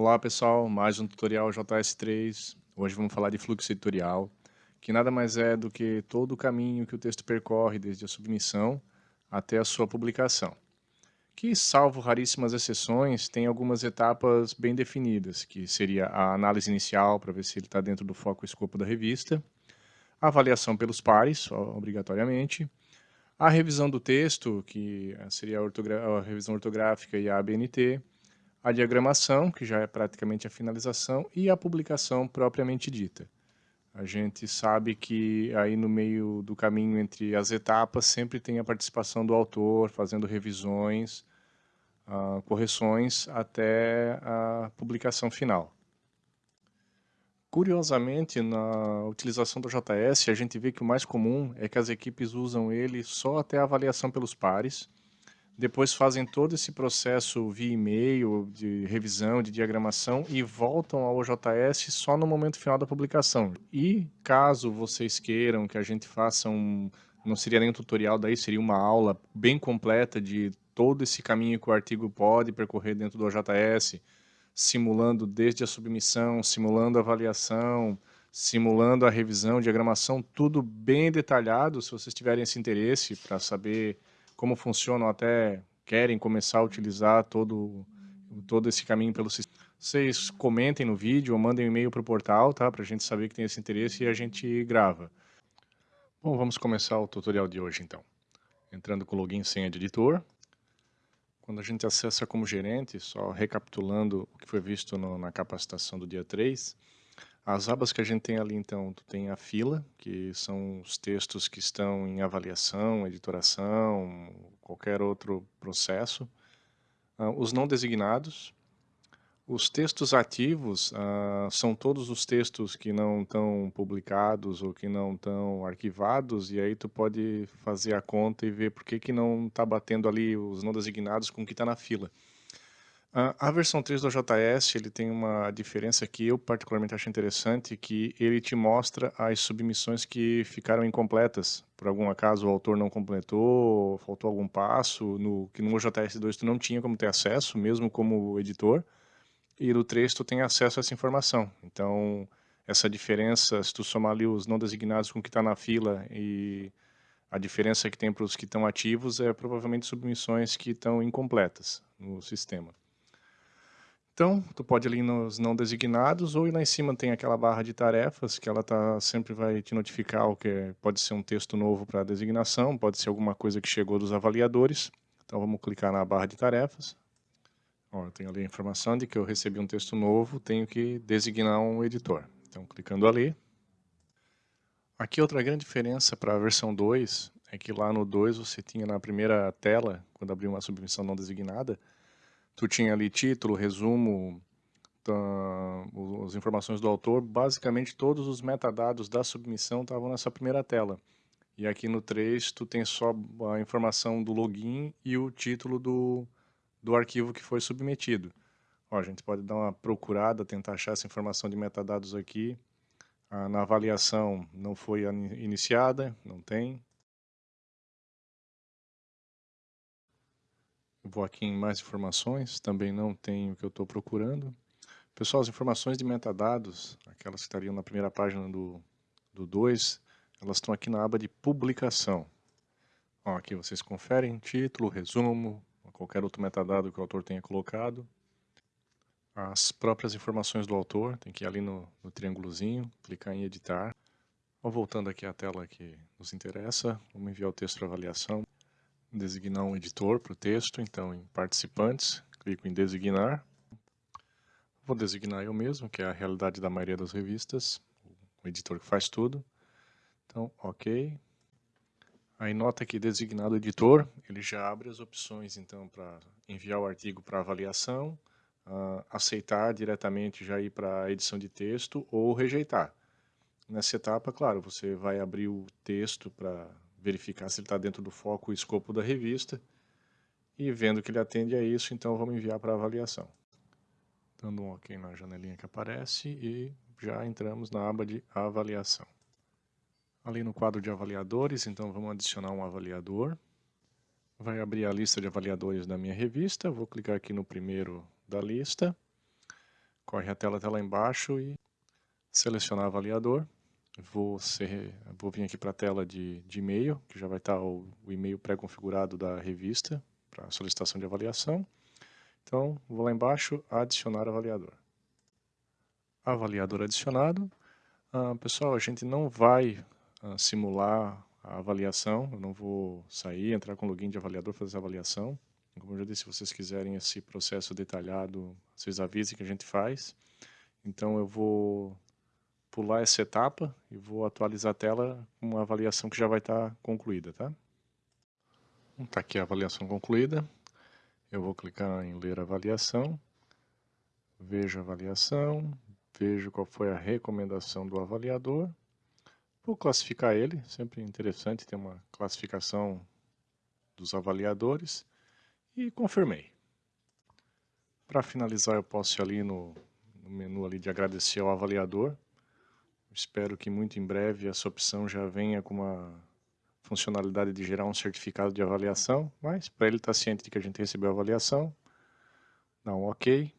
Olá pessoal, mais um tutorial JS3. Hoje vamos falar de fluxo editorial, que nada mais é do que todo o caminho que o texto percorre desde a submissão até a sua publicação. Que, salvo raríssimas exceções, tem algumas etapas bem definidas, que seria a análise inicial para ver se ele está dentro do foco e escopo da revista, a avaliação pelos pares, obrigatoriamente, a revisão do texto, que seria a, a revisão ortográfica e a ABNT, a diagramação, que já é praticamente a finalização, e a publicação propriamente dita. A gente sabe que aí no meio do caminho entre as etapas sempre tem a participação do autor, fazendo revisões, uh, correções até a publicação final. Curiosamente, na utilização do JS, a gente vê que o mais comum é que as equipes usam ele só até a avaliação pelos pares, depois fazem todo esse processo via e-mail, de revisão, de diagramação e voltam ao JS só no momento final da publicação. E caso vocês queiram que a gente faça um, não seria nem um tutorial, daí seria uma aula bem completa de todo esse caminho que o artigo pode percorrer dentro do JS, simulando desde a submissão, simulando a avaliação, simulando a revisão, diagramação, tudo bem detalhado, se vocês tiverem esse interesse para saber como funcionam, até querem começar a utilizar todo, todo esse caminho pelo sistema. Vocês comentem no vídeo ou mandem um e-mail para o portal, tá? Para a gente saber que tem esse interesse e a gente grava. Bom, vamos começar o tutorial de hoje então. Entrando com login e senha de editor. Quando a gente acessa como gerente, só recapitulando o que foi visto no, na capacitação do dia 3, as abas que a gente tem ali, então, tu tem a fila, que são os textos que estão em avaliação, editoração, qualquer outro processo. Uh, os não designados. Os textos ativos uh, são todos os textos que não estão publicados ou que não estão arquivados, e aí tu pode fazer a conta e ver por que, que não está batendo ali os não designados com o que está na fila. A versão 3 do JS ele tem uma diferença que eu particularmente acho interessante, que ele te mostra as submissões que ficaram incompletas. Por algum acaso o autor não completou, faltou algum passo, no, que no JS2 tu não tinha como ter acesso, mesmo como editor, e no 3 tu tem acesso a essa informação. Então, essa diferença, se tu somar ali os não designados com o que está na fila e a diferença que tem para os que estão ativos é provavelmente submissões que estão incompletas no sistema. Então, tu pode ir ali nos não designados ou lá em cima tem aquela barra de tarefas que ela tá, sempre vai te notificar o que é, pode ser um texto novo para designação, pode ser alguma coisa que chegou dos avaliadores. Então vamos clicar na barra de tarefas. Ó, eu tenho ali a informação de que eu recebi um texto novo, tenho que designar um editor. Então clicando ali. Aqui outra grande diferença para a versão 2 é que lá no 2 você tinha na primeira tela, quando abriu uma submissão não designada, tu tinha ali título, resumo, tá, as informações do autor, basicamente todos os metadados da submissão estavam nessa primeira tela. E aqui no 3 tu tem só a informação do login e o título do, do arquivo que foi submetido. Ó, a gente pode dar uma procurada, tentar achar essa informação de metadados aqui. Ah, na avaliação não foi iniciada, não tem. Vou aqui em mais informações, também não tem o que eu estou procurando. Pessoal, as informações de metadados, aquelas que estariam na primeira página do 2, elas estão aqui na aba de publicação. Ó, aqui vocês conferem título, resumo, qualquer outro metadado que o autor tenha colocado. As próprias informações do autor, tem que ir ali no, no triângulozinho, clicar em editar. Ó, voltando aqui à tela que nos interessa, vamos enviar o texto para avaliação designar um editor para o texto, então em participantes, clico em designar. Vou designar eu mesmo, que é a realidade da maioria das revistas, o editor que faz tudo. Então, ok. Aí nota que designado editor, ele já abre as opções então para enviar o artigo para avaliação, uh, aceitar diretamente já ir para a edição de texto ou rejeitar. Nessa etapa, claro, você vai abrir o texto para verificar se ele está dentro do foco e escopo da revista. E vendo que ele atende a isso, então vamos enviar para avaliação. Dando um OK na janelinha que aparece e já entramos na aba de avaliação. Ali no quadro de avaliadores, então vamos adicionar um avaliador. Vai abrir a lista de avaliadores da minha revista, vou clicar aqui no primeiro da lista. corre a tela até lá embaixo e selecionar avaliador. Vou, ser, vou vir aqui para a tela de, de e-mail, que já vai estar o, o e-mail pré-configurado da revista para solicitação de avaliação. Então, vou lá embaixo, adicionar avaliador. Avaliador adicionado. Ah, pessoal, a gente não vai ah, simular a avaliação, eu não vou sair, entrar com login de avaliador, fazer a avaliação. Como eu já disse, se vocês quiserem esse processo detalhado, vocês avisem que a gente faz. Então eu vou pular essa etapa e vou atualizar a tela com uma avaliação que já vai estar concluída, tá? Está aqui a avaliação concluída. Eu vou clicar em ler avaliação, vejo a avaliação, vejo qual foi a recomendação do avaliador. Vou classificar ele, sempre interessante ter uma classificação dos avaliadores e confirmei. Para finalizar eu posso ir ali no, no menu ali de agradecer ao avaliador. Espero que muito em breve essa opção já venha com uma funcionalidade de gerar um certificado de avaliação, mas para ele estar tá ciente de que a gente recebeu a avaliação, dá um OK.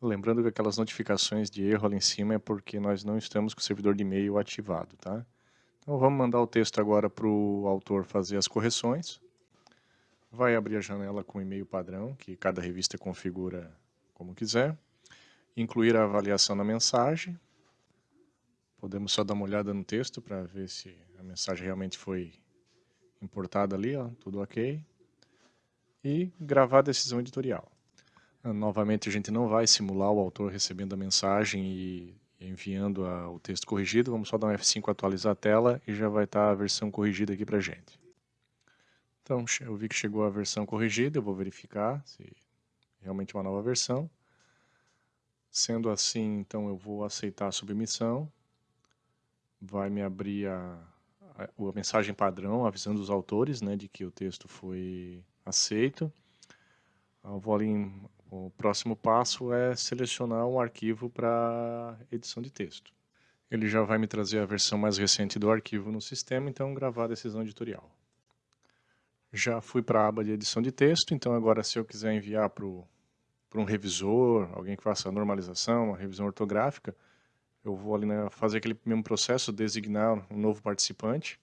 Lembrando que aquelas notificações de erro ali em cima é porque nós não estamos com o servidor de e-mail ativado, tá? Então vamos mandar o texto agora para o autor fazer as correções. Vai abrir a janela com e-mail padrão, que cada revista configura como quiser. Incluir a avaliação na mensagem. Podemos só dar uma olhada no texto para ver se a mensagem realmente foi importada ali, ó, tudo ok. E gravar a decisão editorial. Novamente, a gente não vai simular o autor recebendo a mensagem e enviando a, o texto corrigido. Vamos só dar um F5 atualizar a tela e já vai estar a versão corrigida aqui para gente. Então, eu vi que chegou a versão corrigida, eu vou verificar se realmente é uma nova versão. Sendo assim, então eu vou aceitar a submissão. Vai me abrir a, a, a mensagem padrão avisando os autores né, de que o texto foi aceito. Eu vou ali em o próximo passo é selecionar um arquivo para edição de texto. Ele já vai me trazer a versão mais recente do arquivo no sistema, então gravar a decisão editorial. Já fui para a aba de edição de texto, então agora se eu quiser enviar para um revisor, alguém que faça a normalização, uma revisão ortográfica, eu vou ali fazer aquele mesmo processo, designar um novo participante,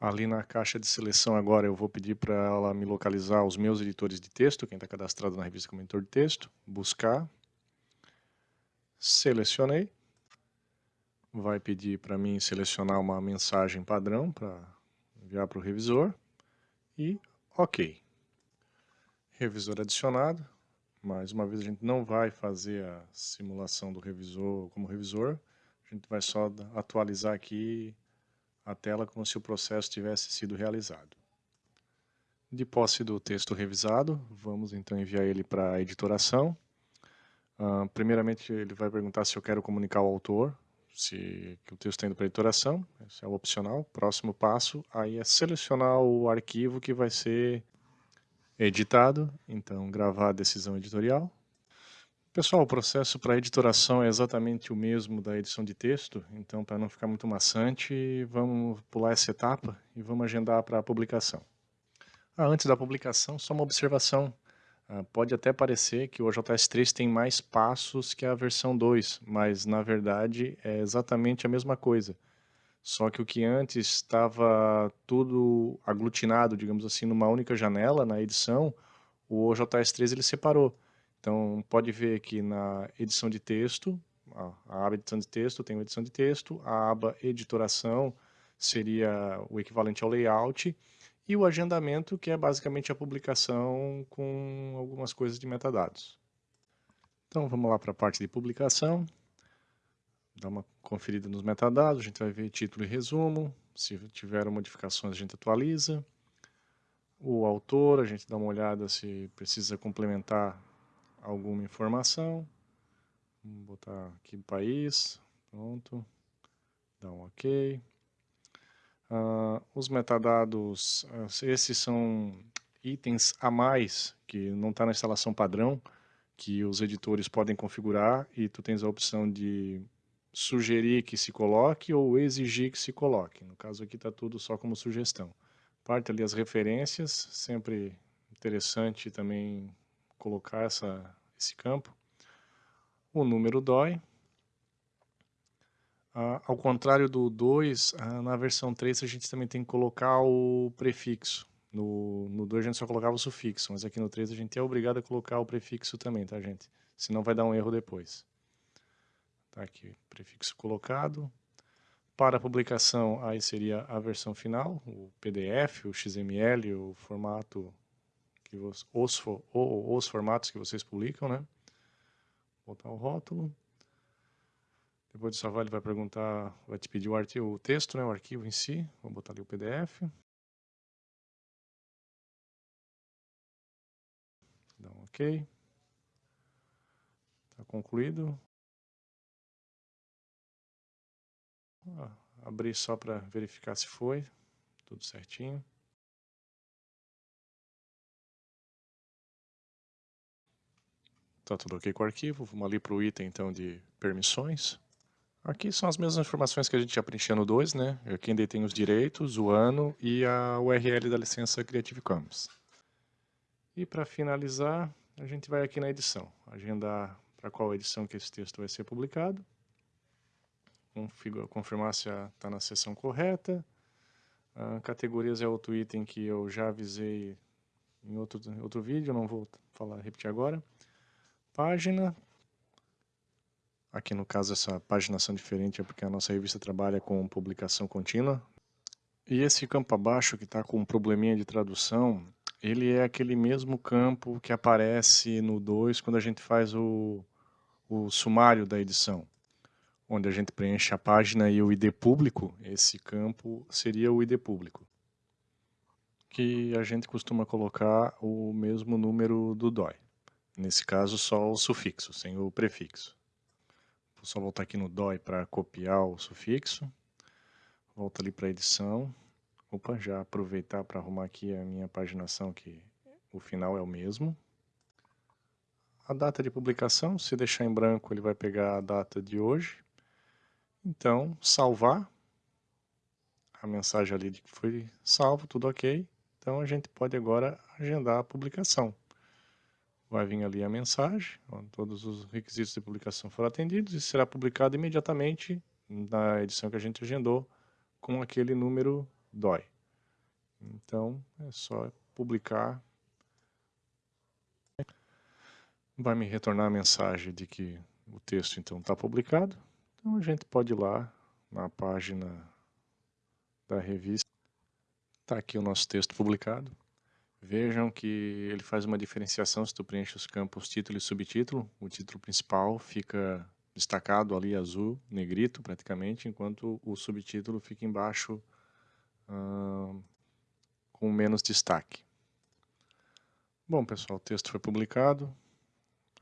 Ali na caixa de seleção agora eu vou pedir para ela me localizar os meus editores de texto, quem está cadastrado na revista como editor de texto, buscar, selecionei, vai pedir para mim selecionar uma mensagem padrão para enviar para o revisor. E ok. Revisor adicionado, mais uma vez a gente não vai fazer a simulação do revisor como revisor, a gente vai só atualizar aqui a tela como se o processo tivesse sido realizado. De posse do texto revisado, vamos então enviar ele para a editoração. Uh, primeiramente, ele vai perguntar se eu quero comunicar ao autor, se que o texto está indo para a editoração, esse é opcional. Próximo passo, aí é selecionar o arquivo que vai ser editado, então gravar a decisão editorial. Pessoal, o processo para editoração é exatamente o mesmo da edição de texto, então para não ficar muito maçante, vamos pular essa etapa e vamos agendar para a publicação. Ah, antes da publicação, só uma observação. Ah, pode até parecer que o OJS 3 tem mais passos que a versão 2, mas na verdade é exatamente a mesma coisa. Só que o que antes estava tudo aglutinado, digamos assim, numa única janela na edição, o OJS 3 ele separou. Então, pode ver aqui na edição de texto, a aba edição de texto tem uma edição de texto, a aba editoração seria o equivalente ao layout, e o agendamento, que é basicamente a publicação com algumas coisas de metadados. Então, vamos lá para a parte de publicação, dar uma conferida nos metadados, a gente vai ver título e resumo, se tiver modificações a gente atualiza, o autor, a gente dá uma olhada se precisa complementar alguma informação. Vamos botar aqui país, pronto, dá um ok. Uh, os metadados, uh, esses são itens a mais que não está na instalação padrão, que os editores podem configurar e tu tens a opção de sugerir que se coloque ou exigir que se coloque. No caso aqui está tudo só como sugestão. Parte ali as referências, sempre interessante também colocar essa, esse campo. O número DOI. Ah, ao contrário do 2, ah, na versão 3 a gente também tem que colocar o prefixo. No, no 2 a gente só colocava o sufixo, mas aqui no 3 a gente é obrigado a colocar o prefixo também, tá gente? Senão vai dar um erro depois. Tá aqui, prefixo colocado. Para publicação, aí seria a versão final, o PDF, o XML, o formato, que os, os, os formatos que vocês publicam, né? Botar o rótulo. Depois de salvar, ele vai perguntar, vai te pedir o, arquivo, o texto, né, o arquivo em si. Vou botar ali o PDF. Dá um OK. Está concluído. Abrir só para verificar se foi. Tudo certinho. Está tudo ok com o arquivo. Vamos ali para o item então de permissões. Aqui são as mesmas informações que a gente já preencheu no 2, né? Aqui ainda tem os direitos, o ano e a URL da licença Creative Commons. E para finalizar, a gente vai aqui na edição, agendar para qual edição que esse texto vai ser publicado, confirmar se está na seção correta, uh, categorias é outro item que eu já avisei em outro, outro vídeo, não vou falar, repetir agora. Página, Aqui no caso essa paginação diferente é porque a nossa revista trabalha com publicação contínua. E esse campo abaixo que está com um probleminha de tradução, ele é aquele mesmo campo que aparece no 2 quando a gente faz o, o sumário da edição. Onde a gente preenche a página e o ID público, esse campo seria o ID público. Que a gente costuma colocar o mesmo número do DOI. Nesse caso só o sufixo, sem o prefixo. Vou só voltar aqui no DOI para copiar o sufixo. Volta ali para edição. Opa, já aproveitar para arrumar aqui a minha paginação, que o final é o mesmo. A data de publicação, se deixar em branco, ele vai pegar a data de hoje. Então, salvar. A mensagem ali de que foi salvo, tudo ok. Então, a gente pode agora agendar a publicação vai vir ali a mensagem, todos os requisitos de publicação foram atendidos e será publicado imediatamente na edição que a gente agendou com aquele número DOI. Então, é só publicar. Vai me retornar a mensagem de que o texto então está publicado. Então a gente pode ir lá na página da revista. Está aqui o nosso texto publicado. Vejam que ele faz uma diferenciação se tu preenche os campos título e subtítulo. O título principal fica destacado ali azul, negrito praticamente, enquanto o subtítulo fica embaixo com menos destaque. Bom pessoal, o texto foi publicado.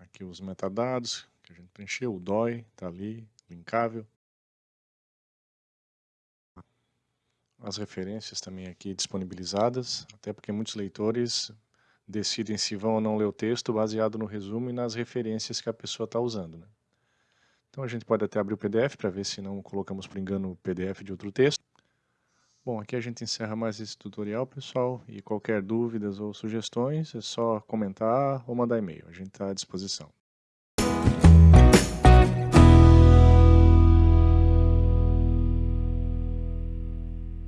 Aqui os metadados que a gente preencheu, o DOI está ali, linkável. as referências também aqui disponibilizadas, até porque muitos leitores decidem se vão ou não ler o texto baseado no resumo e nas referências que a pessoa está usando. Né? Então a gente pode até abrir o PDF para ver se não colocamos por engano o PDF de outro texto. Bom, aqui a gente encerra mais esse tutorial, pessoal, e qualquer dúvidas ou sugestões é só comentar ou mandar e-mail, a gente está à disposição.